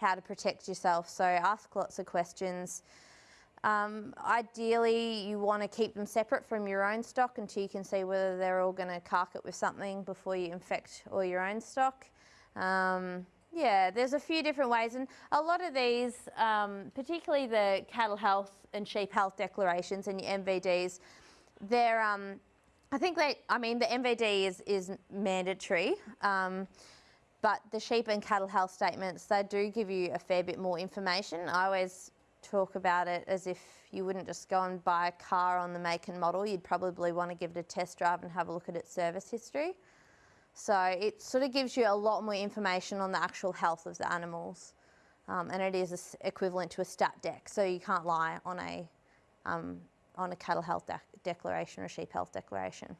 how to protect yourself. So ask lots of questions. Um, ideally, you want to keep them separate from your own stock until you can see whether they're all going to cark it with something before you infect all your own stock. Um, yeah, there's a few different ways, and a lot of these, um, particularly the cattle health and sheep health declarations and your NVDs, they're, um, I think they, I mean, the NVD is, is mandatory, um, but the sheep and cattle health statements, they do give you a fair bit more information. I always talk about it as if you wouldn't just go and buy a car on the make and model, you'd probably want to give it a test drive and have a look at its service history. So it sort of gives you a lot more information on the actual health of the animals. Um, and it is equivalent to a stat dec, so you can't lie on a, um, on a cattle health de declaration or sheep health declaration.